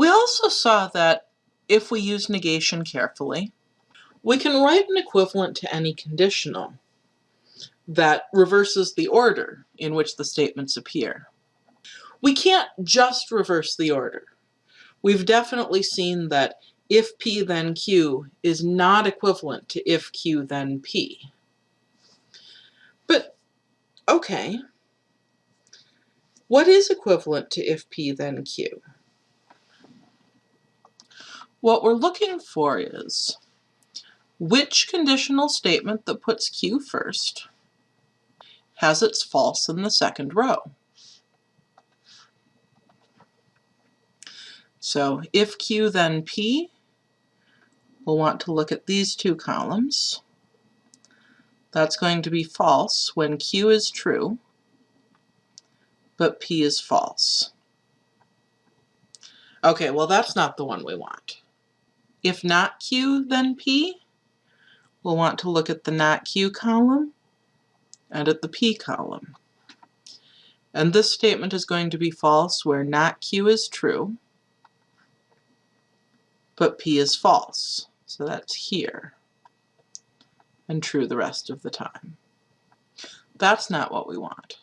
We also saw that if we use negation carefully, we can write an equivalent to any conditional that reverses the order in which the statements appear. We can't just reverse the order. We've definitely seen that if P then Q is not equivalent to if Q then P. But, okay, what is equivalent to if P then Q? What we're looking for is which conditional statement that puts Q first has its false in the second row. So if Q then P, we'll want to look at these two columns. That's going to be false when Q is true, but P is false. Okay, well that's not the one we want. If not Q, then P, we'll want to look at the not Q column and at the P column. And this statement is going to be false where not Q is true, but P is false. So that's here, and true the rest of the time. That's not what we want.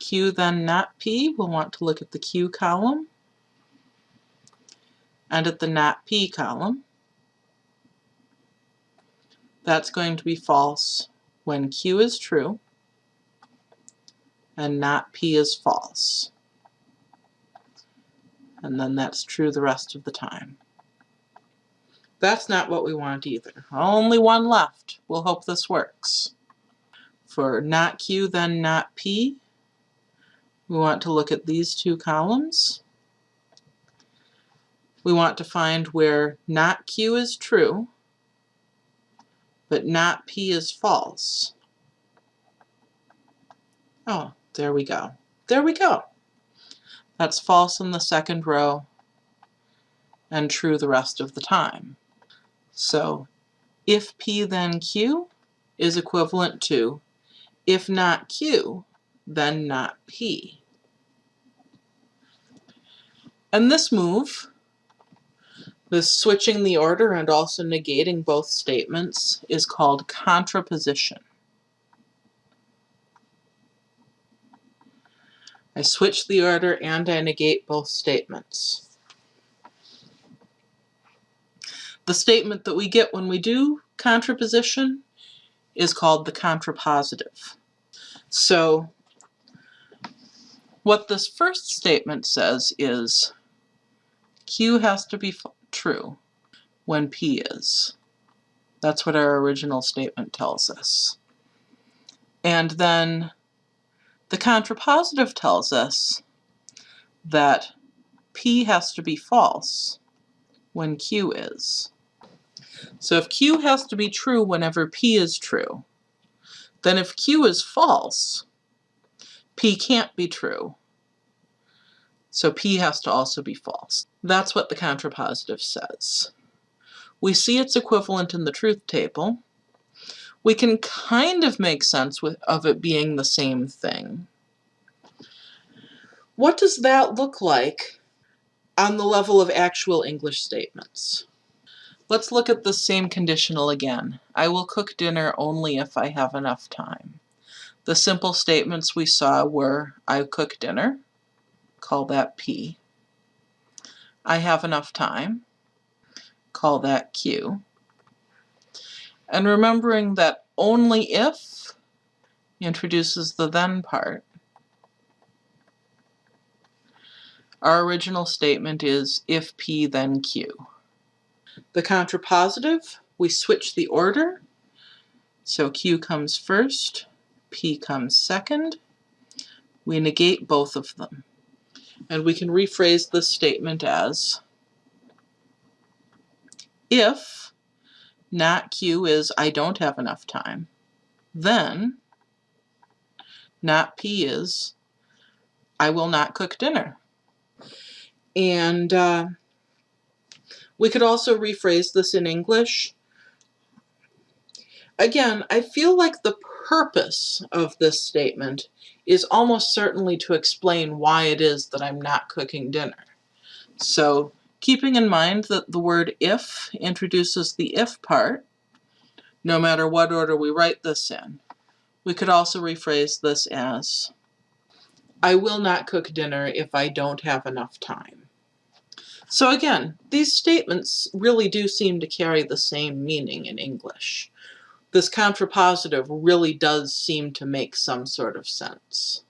Q then not P, we'll want to look at the Q column and at the not P column. That's going to be false when Q is true and not P is false. And then that's true the rest of the time. That's not what we want either. Only one left. We'll hope this works. For not Q, then not P, we want to look at these two columns. We want to find where not Q is true, but not P is false. Oh, there we go. There we go. That's false in the second row and true the rest of the time. So if P then Q is equivalent to if not Q, then not P. And this move, this switching the order and also negating both statements, is called contraposition. I switch the order and I negate both statements. The statement that we get when we do contraposition is called the contrapositive. So what this first statement says is Q has to be true when P is. That's what our original statement tells us. And then the contrapositive tells us that P has to be false when Q is. So if Q has to be true whenever P is true, then if Q is false, P can't be true. So P has to also be false. That's what the contrapositive says. We see its equivalent in the truth table. We can kind of make sense with, of it being the same thing. What does that look like on the level of actual English statements? Let's look at the same conditional again. I will cook dinner only if I have enough time. The simple statements we saw were, I cook dinner, call that P. I have enough time, call that Q. And remembering that only if introduces the then part, our original statement is if P then Q. The contrapositive, we switch the order. So Q comes first, P comes second. We negate both of them. And we can rephrase this statement as if not Q is I don't have enough time, then not P is I will not cook dinner. And uh, we could also rephrase this in English. Again, I feel like the purpose of this statement is almost certainly to explain why it is that I'm not cooking dinner. So Keeping in mind that the word if introduces the if part, no matter what order we write this in, we could also rephrase this as, I will not cook dinner if I don't have enough time. So again, these statements really do seem to carry the same meaning in English. This contrapositive really does seem to make some sort of sense.